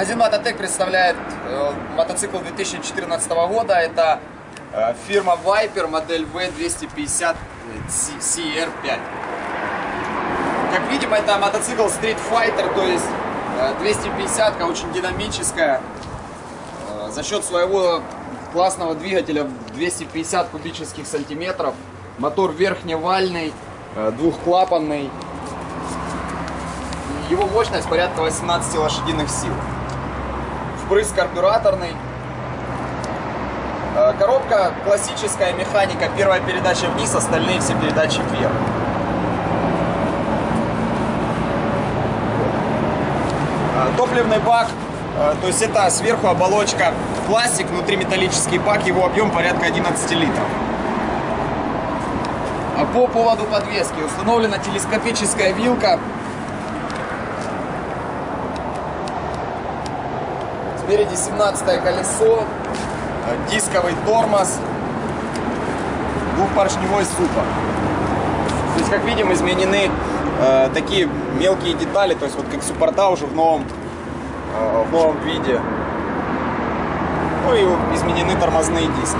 Магазин Мототек представляет э, мотоцикл 2014 года. Это э, фирма Viper, модель V250 CR5. Как видим, это мотоцикл Street Fighter, то есть э, 250 очень динамическая. Э, за счет своего классного двигателя 250 кубических сантиметров. Мотор верхневальный, э, двухклапанный. Его мощность порядка 18 лошадиных сил. Впрыск карбюраторный. Э, Коробка классическая механика, первая передача вниз, остальные все передачи вверх. Э, Топливный бак, э, то есть это сверху оболочка пластик, внутри металлический бак, его объем порядка 11 литров. А По поводу подвески установлена телескопическая вилка. Спереди 17 колесо, э, дисковый тормоз, двухпоршневой суппорт. То есть, как видим, изменены э, такие мелкие детали, то есть вот как суппорта уже в новом, э, в новом виде. Ну и изменены тормозные диски.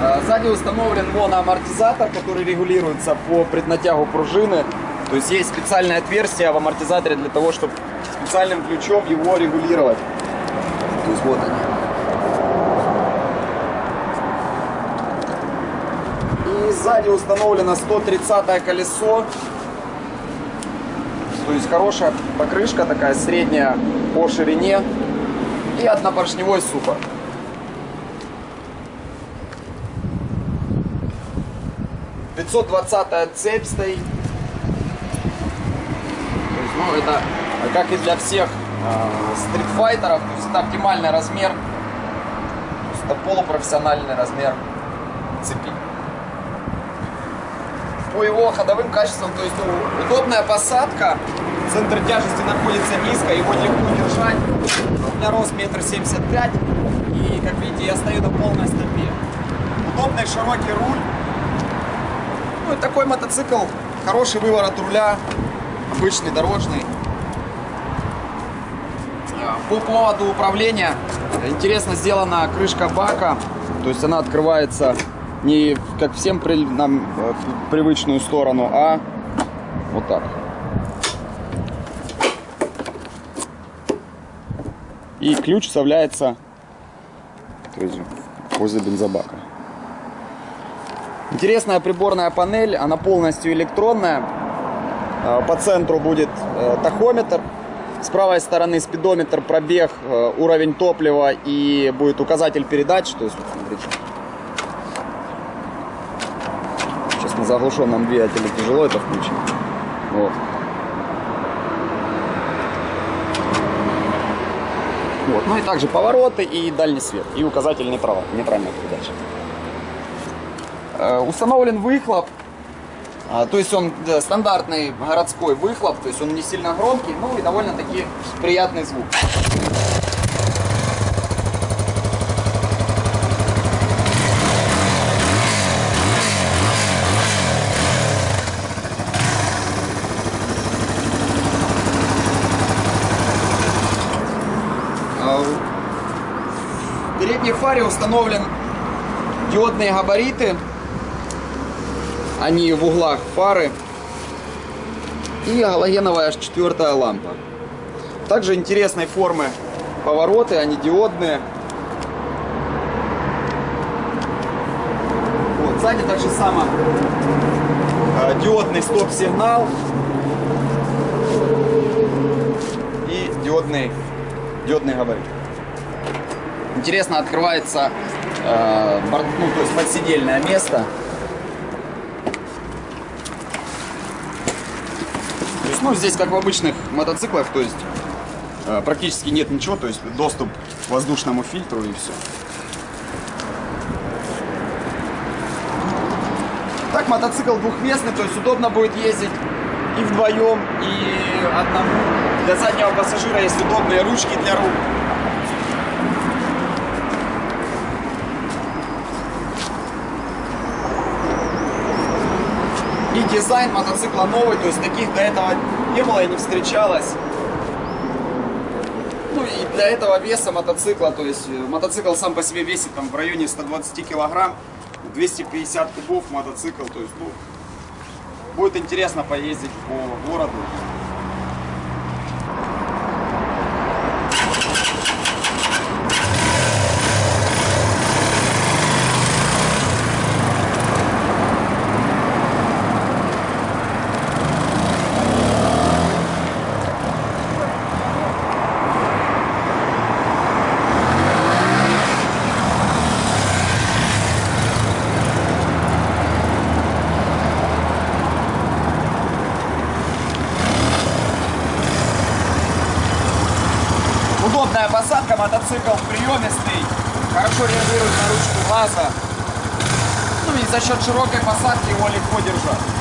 Э, Сзади установлен моноамортизатор, который регулируется по преднатягу пружины. То есть есть специальное отверстие в амортизаторе для того, чтобы специальным ключом его регулировать. То есть вот они. И сзади установлено 130 колесо. То есть хорошая покрышка такая средняя по ширине. И однопоршневой суппорт. Пятьсот двадцатая цепь стоит. Ну, это как и для всех э, стритфайтеров, то есть это оптимальный размер, то есть это полупрофессиональный размер цепи. По его ходовым качествам, то есть удобная посадка, центр тяжести находится низко, его легко держать. У меня рост метр семьдесят пять, и как видите, я стою на полной стопе. Удобный широкий руль. Ну и такой мотоцикл, хороший выворот руля, обычный дорожный. По поводу управления, интересно сделана крышка бака, то есть она открывается не как всем при, нам э, в привычную сторону, а вот так. И ключ вставляется то есть, возле бензобака. Интересная приборная панель, она полностью электронная. Э, По центру будет э, тахометр, с правой стороны спидометр, пробег, э, уровень топлива и будет указатель передач. То есть, вот смотрите. Сейчас на заглушенном двигателе тяжело это включить. Вот. Вот. Ну и также повороты и дальний свет. И указатель нейтрал, нейтральной передачи. Э, Установлен выхлоп. А, То есть он да, стандартный городской выхлоп, то есть он не сильно громкий, ну и довольно-таки приятный звук. А, В передней фаре установлен диодные габариты они в углах фары и галогеновая четвертая лампа. Также интересной формы повороты, они диодные. Вот, сзади так же само э, диодный стоп-сигнал и диодный, диодный габарит. Интересно открывается э, борт- ну, то есть подсидельное место. Есть, ну, здесь как в обычных мотоциклах, то есть э, практически нет ничего, то есть доступ к воздушному фильтру и все. Так мотоцикл двухместный, то есть удобно будет ездить и вдвоем, и одному. Для заднего пассажира есть удобные ручки для рук. И дизайн мотоцикла новый, то есть таких до этого не было и не встречалось. Ну и для этого веса мотоцикла, то есть э, мотоцикл сам по себе весит там в районе 120 килограмм, 250 кубов мотоцикл, то есть ну, будет интересно поездить по городу. Удобная посадка, мотоцикл приемистый, хорошо реагирует на ручку газа. Ну и за счет широкой посадки его легко держать.